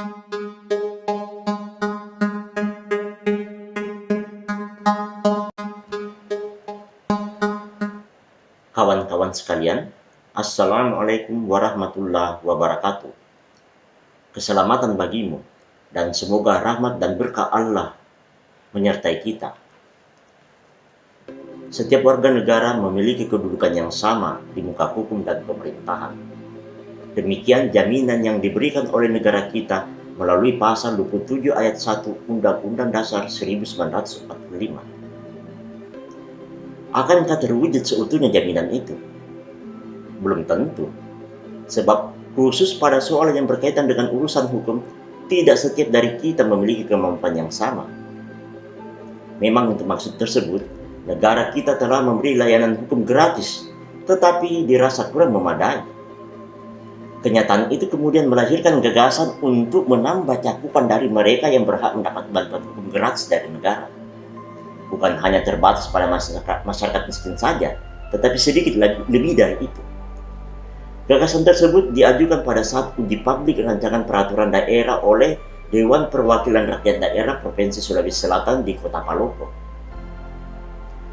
Kawan-kawan sekalian, Assalamualaikum warahmatullahi wabarakatuh. Keselamatan bagimu, dan semoga rahmat dan berkah Allah menyertai kita. Setiap warga negara memiliki kedudukan yang sama di muka hukum dan pemerintahan. Demikian jaminan yang diberikan oleh negara kita melalui pasal 27 ayat 1 Undang-Undang Dasar 1945 Akankah terwujud seutuhnya jaminan itu? Belum tentu. Sebab khusus pada soal yang berkaitan dengan urusan hukum, tidak setiap dari kita memiliki kemampuan yang sama. Memang untuk maksud tersebut, negara kita telah memberi layanan hukum gratis, tetapi dirasa kurang memadai. Kenyataan itu kemudian melahirkan gagasan untuk menambah cakupan dari mereka yang berhak mendapat bantuan hukum gratis dari negara bukan hanya terbatas pada masyarakat, masyarakat miskin saja, tetapi sedikit lebih dari itu. Gagasan tersebut diajukan pada saat uji publik rancangan peraturan daerah oleh Dewan Perwakilan Rakyat Daerah Provinsi Sulawesi Selatan di Kota Palopo.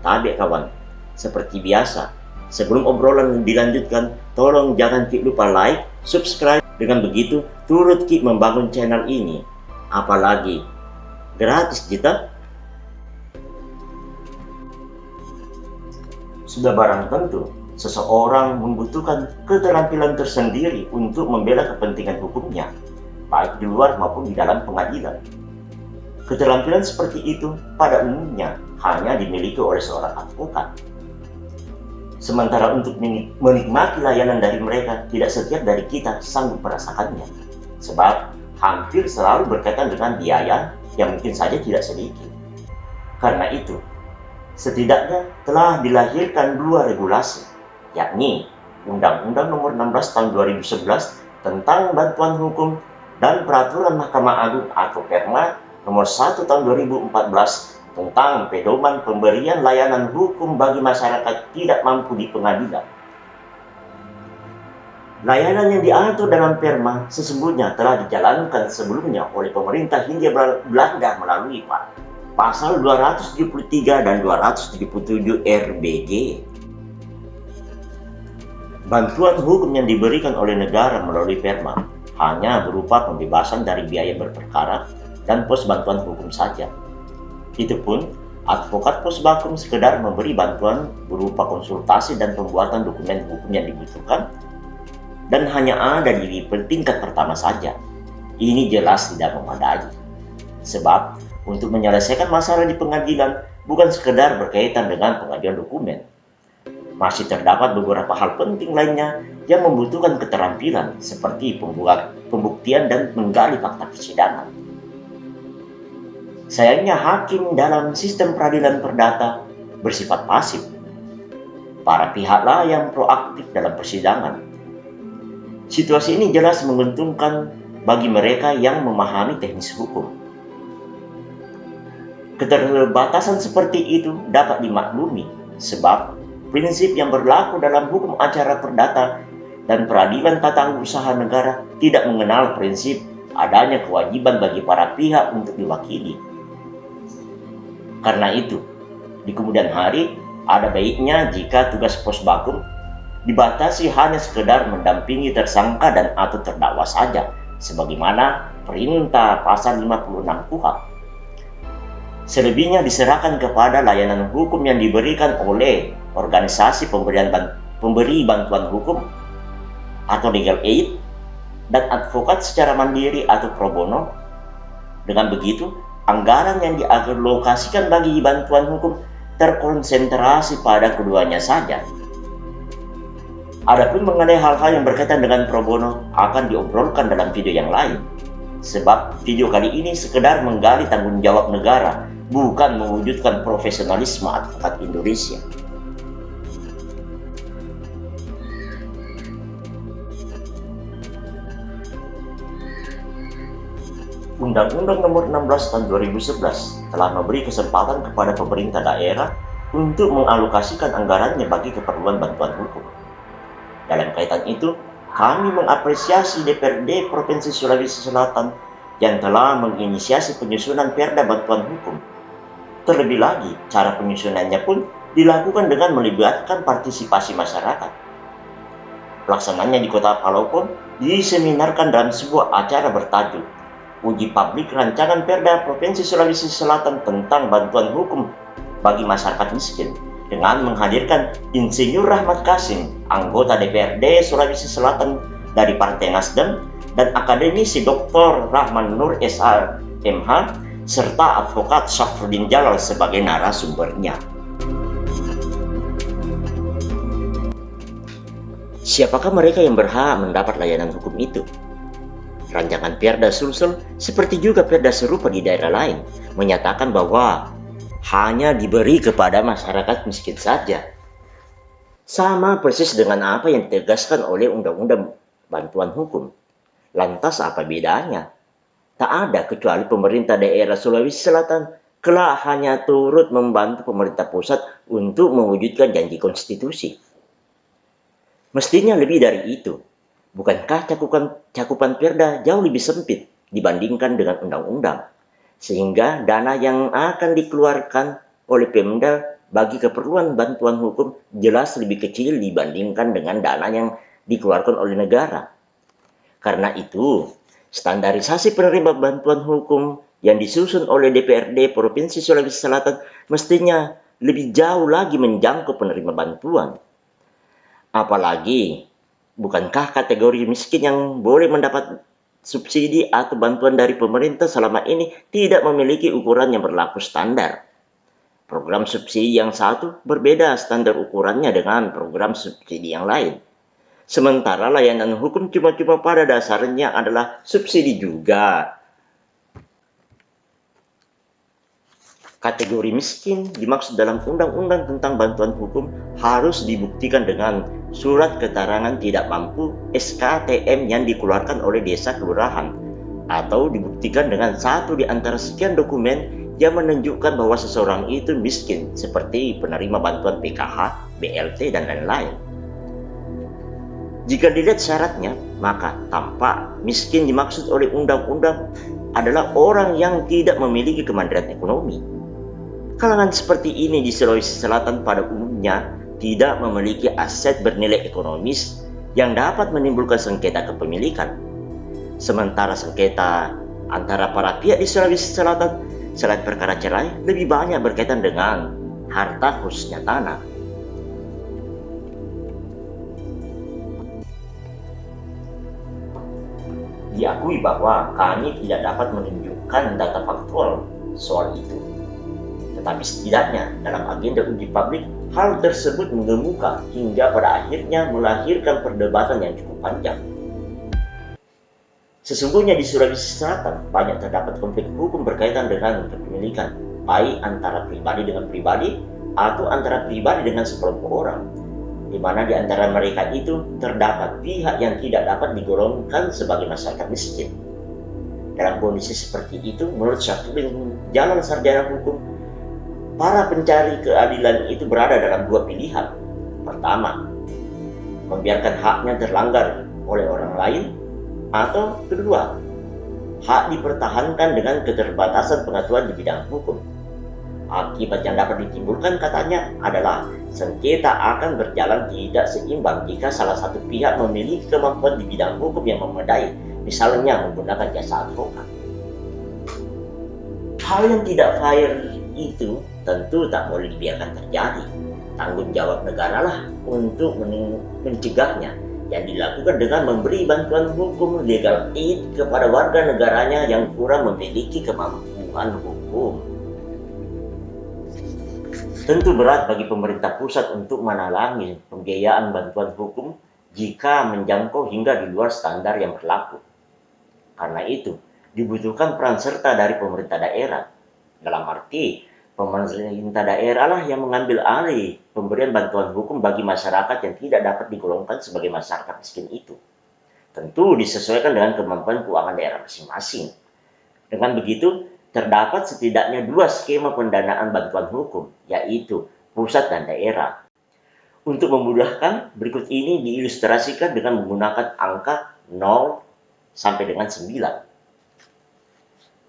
Tapi kawan, seperti biasa, sebelum obrolan dilanjutkan, tolong jangan Ki lupa like, subscribe. Dengan begitu, turut Ki membangun channel ini. Apalagi, gratis kita Sudah barang tentu, seseorang membutuhkan keterampilan tersendiri untuk membela kepentingan hukumnya, baik di luar maupun di dalam pengadilan. Keterampilan seperti itu pada umumnya hanya dimiliki oleh seorang advokat. Sementara untuk menikmati layanan dari mereka, tidak setiap dari kita sanggup merasakannya. Sebab hampir selalu berkaitan dengan biaya yang mungkin saja tidak sedikit. Karena itu, setidaknya telah dilahirkan dua regulasi, yakni Undang-Undang Nomor 16 Tahun 2011 tentang Bantuan Hukum dan Peraturan Mahkamah Agung atau Perma Nomor 1 Tahun 2014 tentang pedoman pemberian layanan hukum bagi masyarakat tidak mampu di pengadilan. Layanan yang diatur dalam Perma sesungguhnya telah dijalankan sebelumnya oleh pemerintah Hindia Belanda melalui pasal 273 dan 277 RBG. Bantuan hukum yang diberikan oleh negara melalui Perma hanya berupa pembebasan dari biaya berperkara dan pos bantuan hukum saja. Itu pun, advokat pos bakum sekedar memberi bantuan berupa konsultasi dan pembuatan dokumen hukum yang dibutuhkan dan hanya ada di tingkat pertama saja. Ini jelas tidak memadai. Sebab untuk menyelesaikan masalah di pengadilan bukan sekedar berkaitan dengan pengajuan dokumen. Masih terdapat beberapa hal penting lainnya yang membutuhkan keterampilan seperti pembuktian dan menggali fakta persidangan. Sayangnya hakim dalam sistem peradilan perdata bersifat pasif. Para pihaklah yang proaktif dalam persidangan. Situasi ini jelas menguntungkan bagi mereka yang memahami teknis hukum Keterbatasan seperti itu dapat dimaklumi sebab prinsip yang berlaku dalam hukum acara perdata dan peradilan tata usaha negara tidak mengenal prinsip adanya kewajiban bagi para pihak untuk diwakili. Karena itu, di kemudian hari ada baiknya jika tugas pos bakum dibatasi hanya sekedar mendampingi tersangka dan atau terdakwa saja sebagaimana perintah pasal 56 KUHP Selebihnya diserahkan kepada layanan hukum yang diberikan oleh organisasi pemberian pemberi bantuan hukum atau legal aid dan advokat secara mandiri atau pro bono. Dengan begitu, anggaran yang dialokasikan bagi bantuan hukum terkonsentrasi pada keduanya saja. Adapun mengenai hal-hal yang berkaitan dengan pro bono akan diobrolkan dalam video yang lain. Sebab video kali ini sekedar menggali tanggung jawab negara bukan mewujudkan profesionalisme advokat Indonesia. Undang-Undang Nomor 16 Tahun 2011 telah memberi kesempatan kepada pemerintah daerah untuk mengalokasikan anggarannya bagi keperluan bantuan hukum. Dalam kaitan itu, kami mengapresiasi DPRD Provinsi Sulawesi Selatan yang telah menginisiasi penyusunan perda bantuan hukum. Terlebih lagi, cara penyusunannya pun dilakukan dengan melibatkan partisipasi masyarakat. Pelaksananya di kota Palau pun diseminarkan dalam sebuah acara bertajuk Uji Publik Rancangan Perda Provinsi Sulawesi Selatan tentang Bantuan Hukum bagi Masyarakat Miskin dengan menghadirkan Insinyur Rahmat Kasim, anggota DPRD Sulawesi Selatan dari Partai Nasdem, dan akademisi Dr. Rahman Nur SH MH, serta advokat Syafruddin Jalal sebagai narasumbernya. Siapakah mereka yang berhak mendapat layanan hukum itu? Rancangan Perda Sulsel, seperti juga Perda serupa di daerah lain, menyatakan bahwa hanya diberi kepada masyarakat miskin saja. Sama persis dengan apa yang ditegaskan oleh Undang-Undang Bantuan Hukum. Lantas apa bedanya? Tak ada kecuali pemerintah daerah Sulawesi Selatan kelak hanya turut membantu pemerintah pusat untuk mewujudkan janji konstitusi. Mestinya lebih dari itu. Bukankah cakupan, cakupan perda jauh lebih sempit dibandingkan dengan undang-undang? Sehingga dana yang akan dikeluarkan oleh Pemda bagi keperluan bantuan hukum jelas lebih kecil dibandingkan dengan dana yang dikeluarkan oleh negara. Karena itu, standarisasi penerima bantuan hukum yang disusun oleh DPRD Provinsi Sulawesi Selatan mestinya lebih jauh lagi menjangkau penerima bantuan Apalagi, bukankah kategori miskin yang boleh mendapat subsidi atau bantuan dari pemerintah selama ini tidak memiliki ukuran yang berlaku standar? Program subsidi yang satu berbeda standar ukurannya dengan program subsidi yang lain. Sementara layanan hukum cuma-cuma pada dasarnya adalah subsidi juga Kategori miskin dimaksud dalam undang-undang tentang bantuan hukum harus dibuktikan dengan surat keterangan tidak mampu SKTM yang dikeluarkan oleh desa kelurahan atau dibuktikan dengan satu di antara sekian dokumen yang menunjukkan bahwa seseorang itu miskin seperti penerima bantuan PKH, BLT, dan lain-lain. Jika dilihat syaratnya, maka tampak miskin dimaksud oleh undang-undang adalah orang yang tidak memiliki kemandirian ekonomi Kalangan seperti ini di Sulawesi Selatan pada umumnya tidak memiliki aset bernilai ekonomis yang dapat menimbulkan sengketa kepemilikan. Sementara sengketa antara para pihak di Sulawesi Selatan selain perkara cerai lebih banyak berkaitan dengan harta khususnya tanah. Diakui bahwa kami tidak dapat menunjukkan data faktual soal itu. Tetapi setidaknya dalam agenda uji publik, hal tersebut mengemuka hingga pada akhirnya melahirkan perdebatan yang cukup panjang. Sesungguhnya di Sulawesi Selatan banyak terdapat konflik hukum berkaitan dengan kepemilikan, baik antara pribadi dengan pribadi atau antara pribadi dengan sekelompok orang, di mana di antara mereka itu terdapat pihak yang tidak dapat digolongkan sebagai masyarakat miskin. Dalam kondisi seperti itu, menurut Syafruddin Jalan Sarjana Hukum, para pencari keadilan itu berada dalam dua pilihan. Pertama, membiarkan haknya terlanggar oleh orang lain, atau kedua, hak dipertahankan dengan keterbatasan pengetahuan di bidang hukum. Akibat yang dapat ditimbulkan katanya adalah sengketa akan berjalan tidak seimbang jika salah satu pihak memiliki kemampuan di bidang hukum yang memadai, misalnya menggunakan jasa advokat. Hal yang tidak fair itu tentu tak boleh dibiarkan terjadi. Tanggung jawab negara lah untuk mencegahnya yang dilakukan dengan memberi bantuan hukum legal aid kepada warga negaranya yang kurang memiliki kemampuan hukum. Tentu berat bagi pemerintah pusat untuk menalangi pembiayaan bantuan hukum jika menjangkau hingga di luar standar yang berlaku. Karena itu, dibutuhkan peran serta dari pemerintah daerah. Dalam arti, pemerintah daerah lah yang mengambil alih pemberian bantuan hukum bagi masyarakat yang tidak dapat digolongkan sebagai masyarakat miskin itu. Tentu disesuaikan dengan kemampuan keuangan daerah masing-masing. Dengan begitu, terdapat setidaknya dua skema pendanaan bantuan hukum, yaitu pusat dan daerah. Untuk memudahkan, berikut ini diilustrasikan dengan menggunakan angka 0 sampai dengan 9.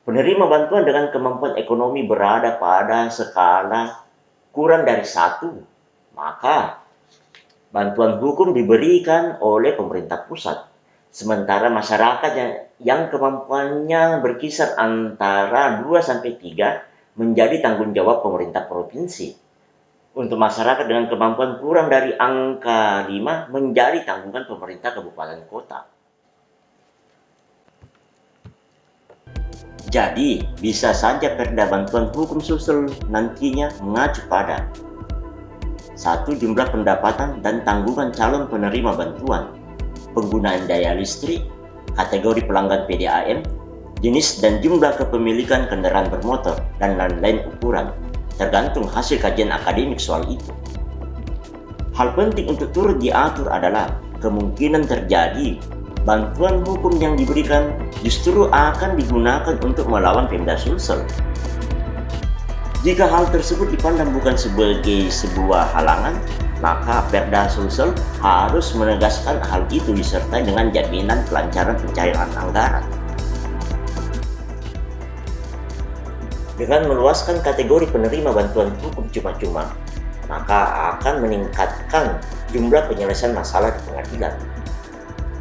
Penerima bantuan dengan kemampuan ekonomi berada pada skala kurang dari satu, maka bantuan hukum diberikan oleh pemerintah pusat. Sementara masyarakat yang, yang kemampuannya berkisar antara 2 sampai 3 menjadi tanggung jawab pemerintah provinsi. Untuk masyarakat dengan kemampuan kurang dari angka 5 menjadi tanggungan pemerintah kabupaten kota. Jadi, bisa saja perda bantuan hukum sosial nantinya mengacu pada satu jumlah pendapatan dan tanggungan calon penerima bantuan, penggunaan daya listrik, kategori pelanggan PDAM, jenis dan jumlah kepemilikan kendaraan bermotor, dan lain-lain ukuran, tergantung hasil kajian akademik soal itu. Hal penting untuk turut diatur adalah kemungkinan terjadi bantuan hukum yang diberikan justru akan digunakan untuk melawan Pemda Sulsel jika hal tersebut dipandang bukan sebagai sebuah halangan, maka Perda Sulsel harus menegaskan hal itu disertai dengan jaminan kelancaran pencairan anggaran. Dengan meluaskan kategori penerima bantuan hukum cuma-cuma, maka akan meningkatkan jumlah penyelesaian masalah di pengadilan.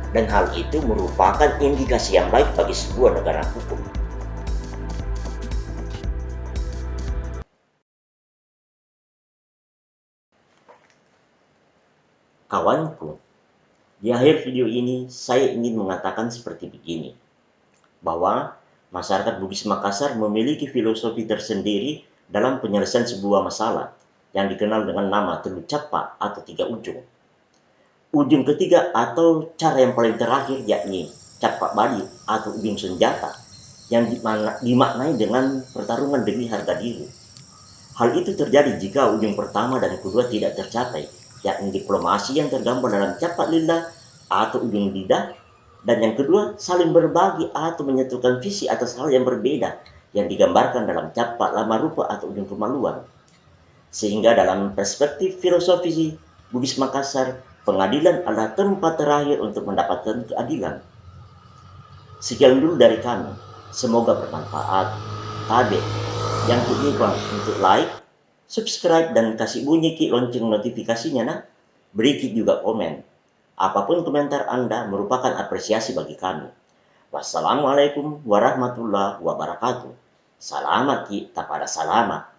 Dan hal itu merupakan indikasi yang baik bagi sebuah negara hukum. Kawanku, di akhir video ini saya ingin mengatakan seperti begini, bahwa masyarakat Bugis Makassar memiliki filosofi tersendiri dalam penyelesaian sebuah masalah yang dikenal dengan nama telu capa atau tiga ujung. Ujung ketiga atau cara yang paling terakhir yakni capa badi atau ujung senjata yang dimaknai dengan pertarungan demi harga diri. Hal itu terjadi jika ujung pertama dan kedua tidak tercapai yakni diplomasi yang tergambar dalam capat lillah atau ujung lidah dan yang kedua saling berbagi atau menyatukan visi atas hal yang berbeda yang digambarkan dalam capat lama rupa atau ujung kemaluan sehingga dalam perspektif filosofi Bugis Makassar pengadilan adalah tempat terakhir untuk mendapatkan keadilan sekian dulu dari kami semoga bermanfaat Tabe yang lupa untuk like subscribe dan kasih bunyi ki lonceng notifikasinya nah. Beri ki juga komen. Apa pun komentar Anda merupakan apresiasi bagi kami. Wassalamualaikum warahmatullahi wabarakatuh. Selamat kita pada selamat.